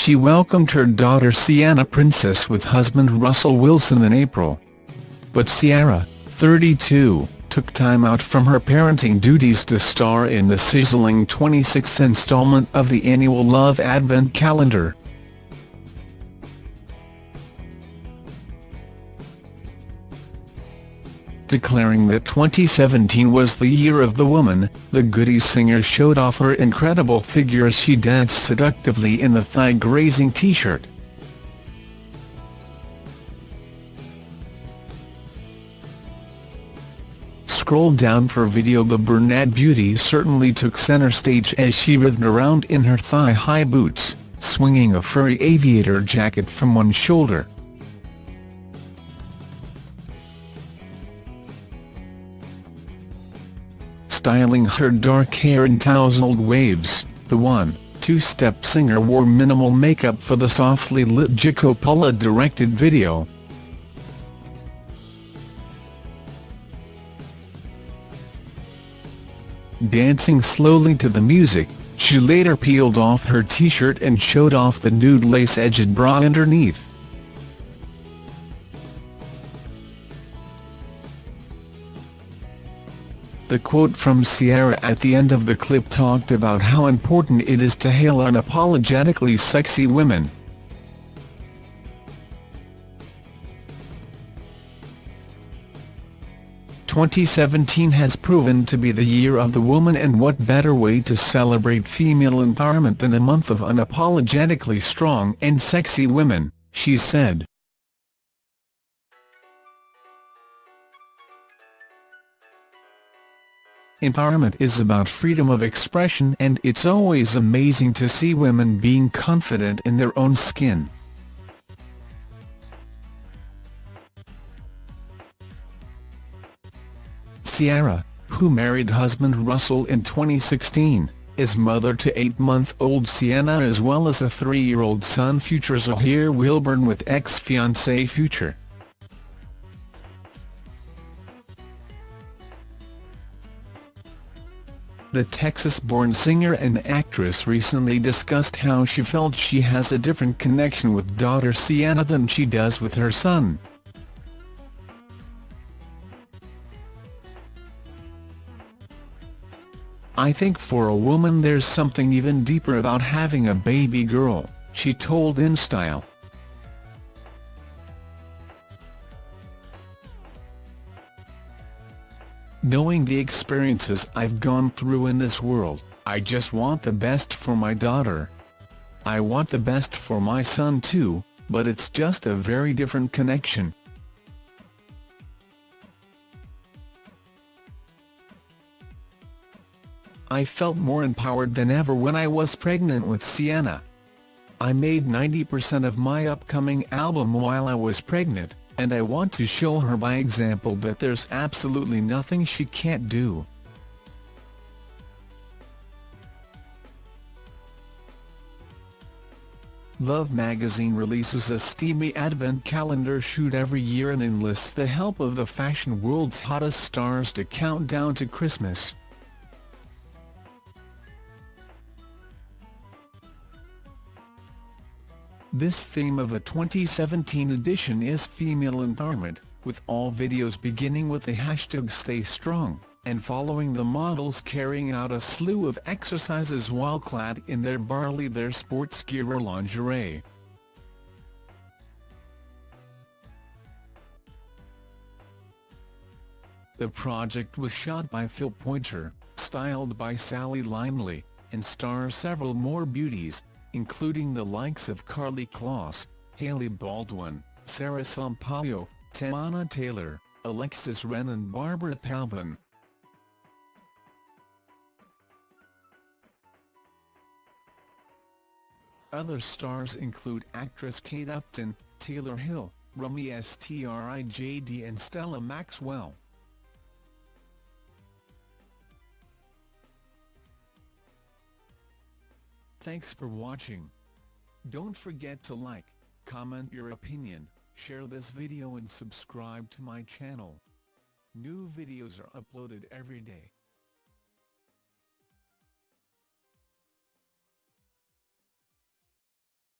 she welcomed her daughter Sienna Princess with husband Russell Wilson in April. But Ciara, 32, took time out from her parenting duties to star in the sizzling 26th installment of the annual Love Advent calendar. Declaring that 2017 was the year of the woman, the Goody singer showed off her incredible figure as she danced seductively in the thigh-grazing t-shirt. Scroll down for video The brunette beauty certainly took center stage as she writhed around in her thigh-high boots, swinging a furry aviator jacket from one shoulder. Styling her dark hair in tousled waves, the one, two-step singer wore minimal makeup for the softly lit Gia Coppola-directed video. Dancing slowly to the music, she later peeled off her t-shirt and showed off the nude lace-edged bra underneath. The quote from Ciara at the end of the clip talked about how important it is to hail unapologetically sexy women. Twenty seventeen has proven to be the year of the woman and what better way to celebrate female empowerment than a month of unapologetically strong and sexy women, she said. Empowerment is about freedom of expression and it's always amazing to see women being confident in their own skin. Ciara, who married husband Russell in 2016, is mother to eight-month-old Sienna as well as a three-year-old son Future Zahir Wilburn with ex-fiancé Future. The Texas-born singer and actress recently discussed how she felt she has a different connection with daughter Sienna than she does with her son. I think for a woman there's something even deeper about having a baby girl, she told InStyle. Knowing the experiences I've gone through in this world, I just want the best for my daughter. I want the best for my son too, but it's just a very different connection. I felt more empowered than ever when I was pregnant with Sienna. I made 90% of my upcoming album while I was pregnant, and I want to show her by example that there's absolutely nothing she can't do. Love magazine releases a steamy advent calendar shoot every year and enlists the help of the fashion world's hottest stars to count down to Christmas. This theme of a 2017 edition is female empowerment, with all videos beginning with the hashtag Stay Strong, and following the models carrying out a slew of exercises while clad in their barely there sports gear or lingerie. The project was shot by Phil Poynter, styled by Sally Lyndley, and stars several more beauties, including the likes of Karlie Kloss, Hailey Baldwin, Sara Sampaio, Tamana Taylor, Alexis Ren and Barbara Palvin. Other stars include actress Kate Upton, Taylor Hill, Romee Strijd and Stella Maxwell. Thanks for watching. Don't forget to like, comment your opinion, share this video and subscribe to my channel. New videos are uploaded every day.